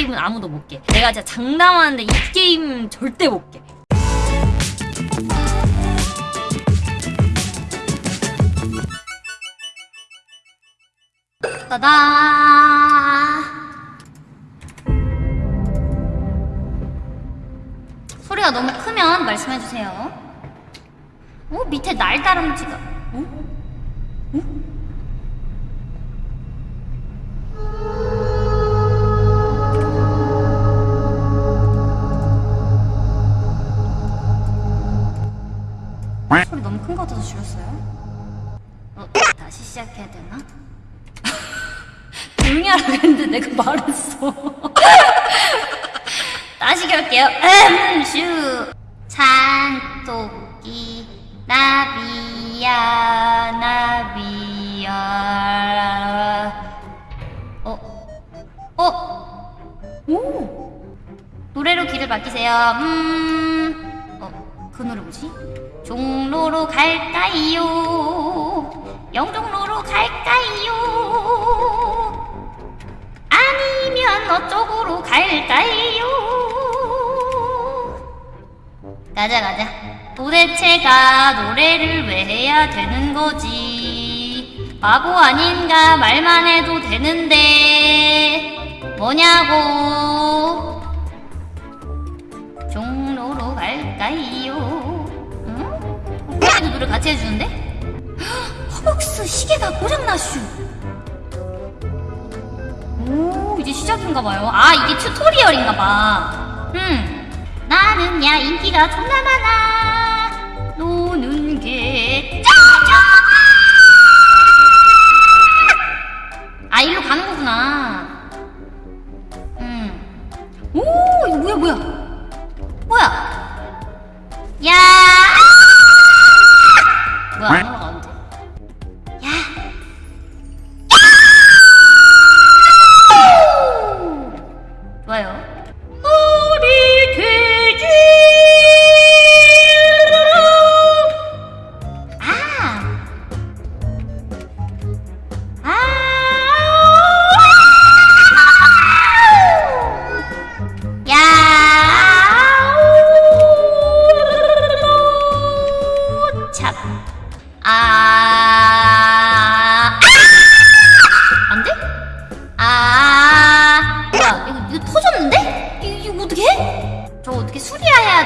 게임은 아무도 못 깨. 내가 진짜 장담하는데 이 게임 절대 못 깨. 따다. 소리가 너무 크면 말씀해주세요. 어? 밑에 날다람쥐가. 어? 어? 같아서 줄였어요. 어, 다시 시작해야 되나? 조용히 하라고 했는데 내가 말했어. 다시 갈게요. 음, 슈. 산토끼, 나비야, 나비야. 어? 어? 오! 노래로 길을 맡기세요. 음. 종로로 갈까요? 영종로로 갈까요? 아니면 어쪽으로 갈까요? 가자 가자 도대체가 노래를 왜 해야 되는 거지 바보 아닌가 말만 해도 되는데 뭐냐고 종로로 갈까요? 노래 같이 해주는데? 허벅스 시계가 고장나슈. 오 이제 시작인가봐요. 아 이게 튜토리얼인가봐. 음 나는 야 인기가 존나 많아. 노는 게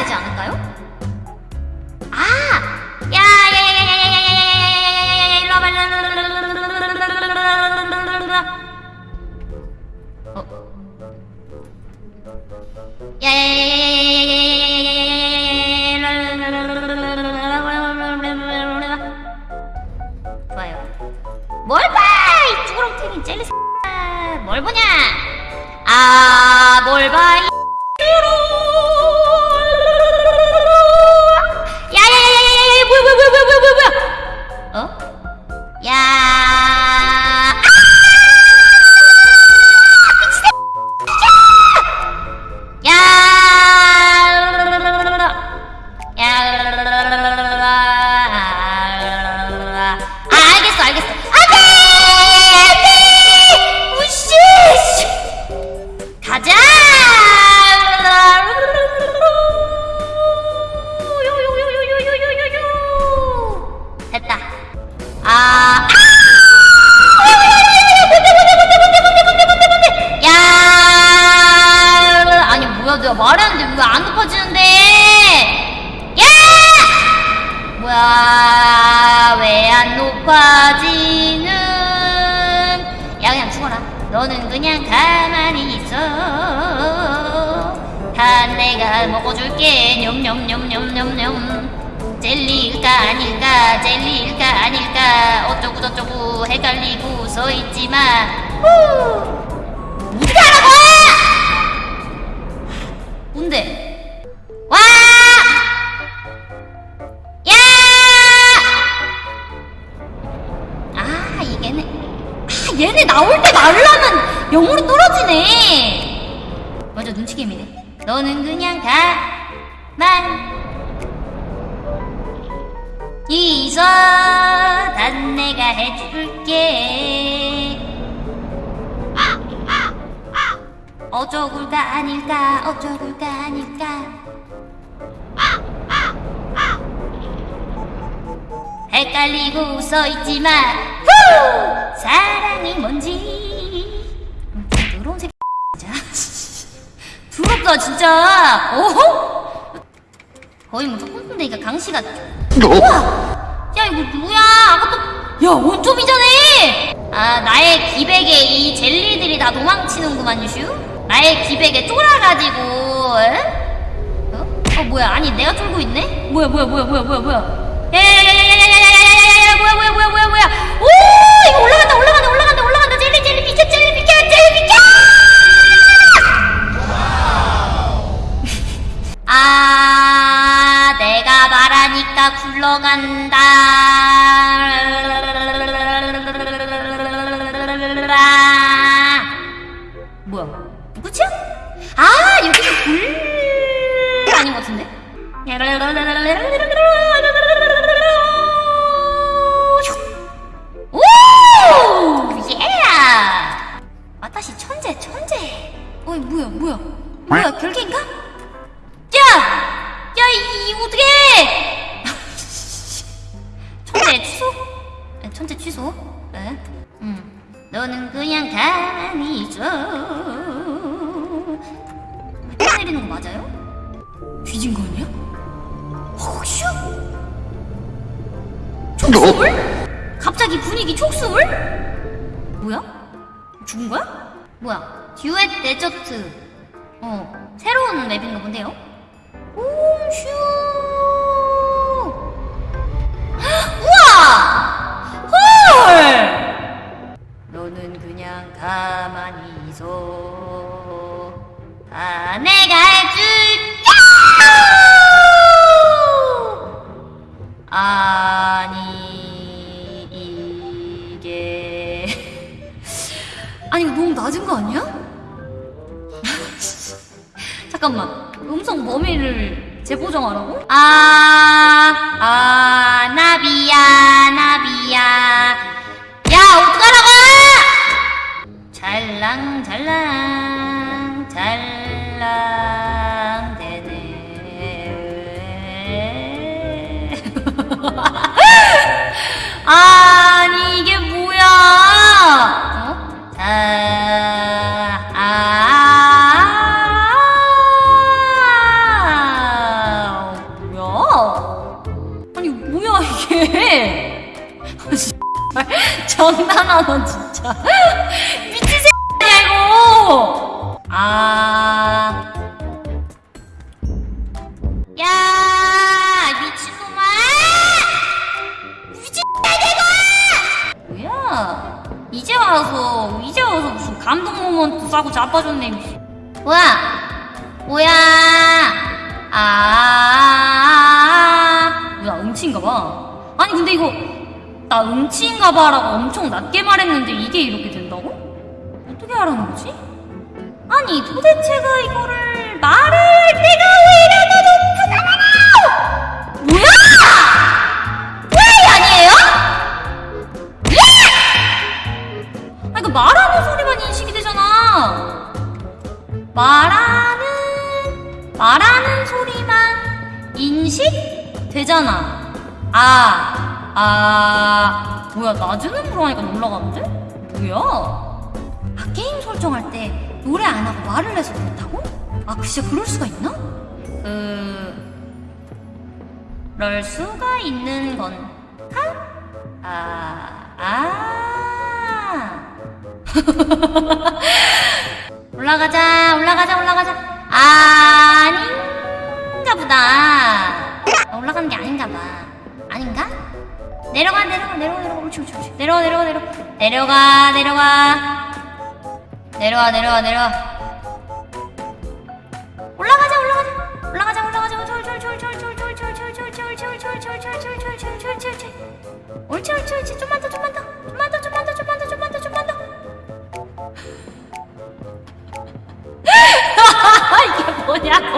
되지 않을까요? 아! 야, 야, 야, 야, 야, 야, 야, 야, 야, 야, 야, 야, 일로 와봐, 일로 와봐. 어? 야, 야, 야, 야, 야, 야, 야, 야, 야, 야, 야, 야, 야, 야, 야, 좋아요. 뭘 봐! 이 쭈그렁탱이 젤리 X야. 뭘 보냐? 아, 뭘 봐, 이 야야야야야야 가자 너는 그냥 가만히 있어. 다 내가 먹어줄게. 냠냠냠냠냠냠. 젤리일까 아닐까 젤리일까 아닐까 어쩌고 저쩌고 헷갈리고 서있지만 후 어떻게 하라고! 뭔데? 얘네 나올 때 말을 하면 영으로 떨어지네. 맞아 눈치 게임이네 너는 그냥 가만 있어 난 내가 해줄게. 어쩌굴까 아닐까 어쩌굴까 아닐까. 헷갈리고 웃어있지만 후! 사 랑이 뭔지. 음, 더러운 새끼 부럽다 진짜. 오호 거의 뭐 조금순대니까 강씨가 우와! 야 이거 누구야? 아까도 야 원점이잖아. 아 나의 기백에 이 젤리들이 다 도망치는구만 슈. 나의 기백에 쫄아가지고 에? 어? 어 뭐야? 아니 내가 쫄고 있네? 뭐야 뭐야 뭐야 뭐야 뭐야 뭐야 야야 거 아니야? 혹시? 촉수물? 갑자기 분위기 촉수물? 뭐야? 죽은 거야? 뭐야? 듀엣 데저트. 어, 새로운 맵인가 본데요? 홈슈! 우와! 헐! 너는 그냥 가만히 있어. 다 내가 해줄 맵을 재보정하라고? 아... 아. 야, 미친놈아! 미친 새끼가! 뭐야? 이제 와서, 이제 와서 무슨 감동 모먼트 싸고 자빠졌네. 뭐야? 뭐야? 아, 뭐야, 음치인가봐. 아니, 근데 이거, 나 음치인가봐라고 엄청 낮게 말했는데 이게 이렇게 된다고? 어떻게 하라는 거지? 아니, 도대체가 이거를 말을 할 때가 왜 높구나! 뭐야! 왜 아니에요? 예! 아, 이거 말하는 소리만 인식이 되잖아. 말하는, 말하는 소리만 인식 되잖아. 아, 아, 뭐야, 낮은 음으로 하니까 올라가는데? 뭐야? 아, 게임 설정할 때 노래 안 하고 말을 해서 그렇다고? 아, 그 진짜 그럴 수가 있나? 그, 그럴 수가 있는 건, 하? 아, 아. 올라가자, 올라가자, 올라가자. 아닌가 보다. 아, 올라가는 게 아닌가 봐. 아닌가? 내려가, 내려가, 내려가, 내려가. 옳지, 옳지, 옳지. 내려가, 내려가, 내려가. 내려가, 내려가. 내려와, 내려와, 내려와. 올라가자, 올라가자. 올라가자, 올라가자. 옳지. 좀만 더, 좀만 더. 좀만 더, 좀만 더, 좀만 더, 좀만 더, 좀만 더. 이게 뭐냐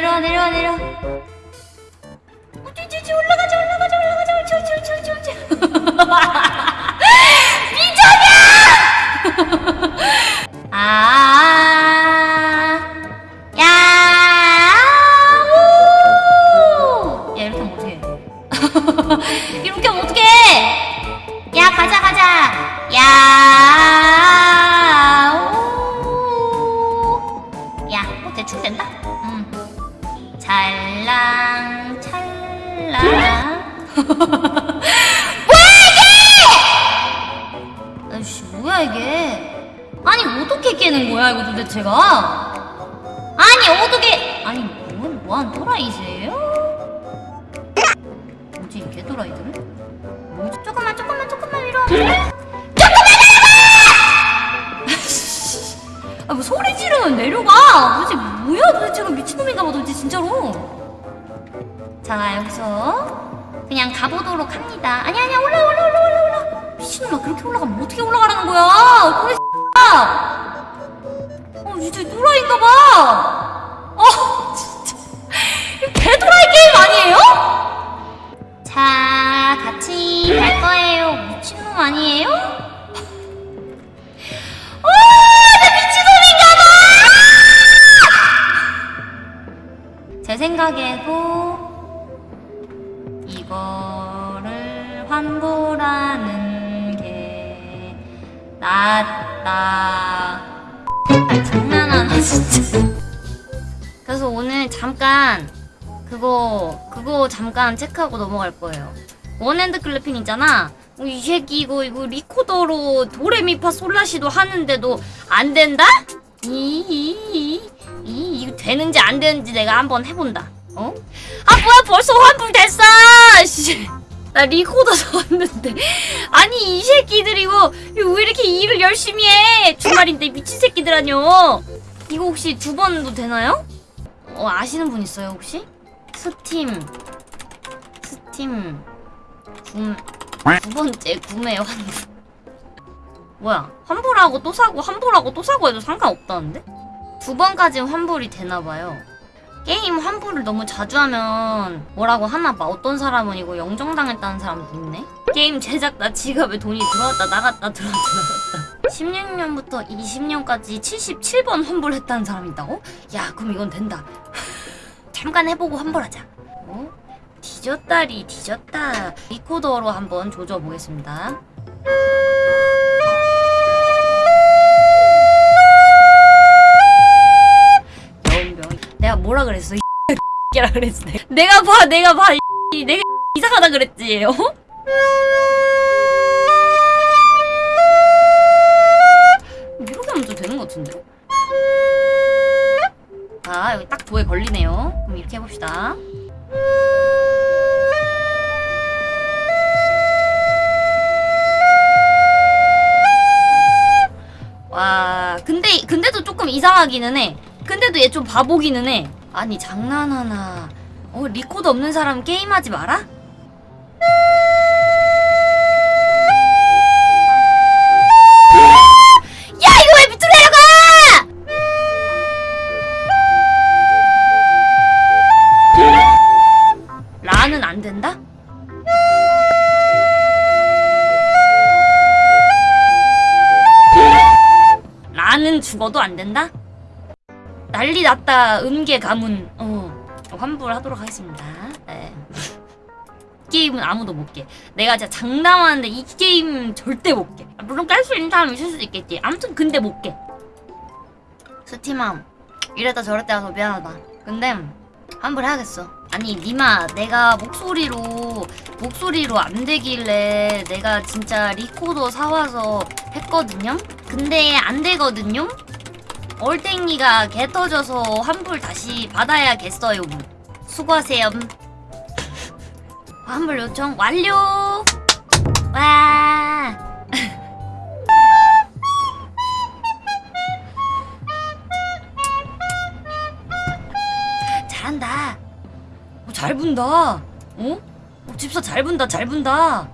내려와 내려와 내려 아이씨, 뭐야, 이게? 아니, 어떻게 깨는 거야, 이거 도대체가? 아니 어떻게 아니 뭐, 뭐한 또라이세요? 뭐지 이 개또라이들은? 뭐지 조금만 조금만 조금만 위로 조금만 내려가! 아뭐 소리 지르면 내려가 도대체 뭐야 도대체가 미친놈인가 봐 도대체 진짜로 자 여기서 그냥 가보도록 합니다 아니 아니야 올라 올라 올라 환불하는 게 낫다 아 장난하나 진짜 그래서 오늘 잠깐 그거 그거 잠깐 체크하고 넘어갈 거예요 원핸드 클래핑 있잖아 어, 이 새끼 이거 이거 리코더로 도레미파 솔라시도 하는데도 안 된다? 이이이 이, 이거 되는지 안 되는지 내가 한번 해본다 어? 아 뭐야 벌써 환불 됐어 씨. 나 리코더 샀는데. 아니 이 새끼들 이거, 왜 이렇게 일을 열심히 해? 주말인데 미친 새끼들 아니요 이거 혹시 두 번도 되나요? 어 아시는 분 있어요 혹시? 스팀. 스팀. 구, 두 번째 구매 환불 뭐야 환불하고 또 사고 환불하고 또 사고 해도 상관없다는데? 두 번까지 환불이 되나봐요 게임 환불을 너무 자주 하면 뭐라고 하나 봐. 어떤 사람은 이거 영정당했다는 사람도 있네. 게임 제작자 지갑에 돈이 들어왔다 나갔다 들어왔다 나갔다. 16년부터 20년까지 77번 환불했다는 사람이 있다고? 야 그럼 이건 된다. 잠깐 해보고 환불하자. 어? 뒤졌다리 뒤졌다. 리코더로 한번 조져보겠습니다 뭐라 그랬어? 이 X라 그랬지 내가. 봐 내가 봐 이, 내가 이상하다 그랬지 어? 이렇게 하면 좀 되는 것 같은데? 아 여기 딱 도에 걸리네요. 그럼 이렇게 해봅시다. 와 근데 근데도 조금 이상하기는 해. 근데도 얘 좀 바보기는 해 아니 장난하나 어 리코더 없는 사람 게임하지 마라? 죽어도 안 된다? 난리 났다. 음계 가문. 어 환불하도록 하겠습니다. 네. 이 게임은 아무도 못 깨. 내가 진짜 장담하는데 이 게임 절대 못 깨. 물론 깰 수 있는 사람이 있을 수도 있겠지. 아무튼 근데 못 깨. 스팀아. 이랬다 저랬다 해서 미안하다. 근데 환불해야겠어. 아니 니마 내가 목소리로 목소리로 안 되길래 내가 진짜 리코더 사와서 했거든요? 근데 안 되거든요 얼땡이가 개 터져서 환불 다시 받아야겠어요. 수고하세요. 환불 요청 완료. 와. 잘한다. 어, 잘 분다. 어? 어, 집사 잘 분다, 잘 분다.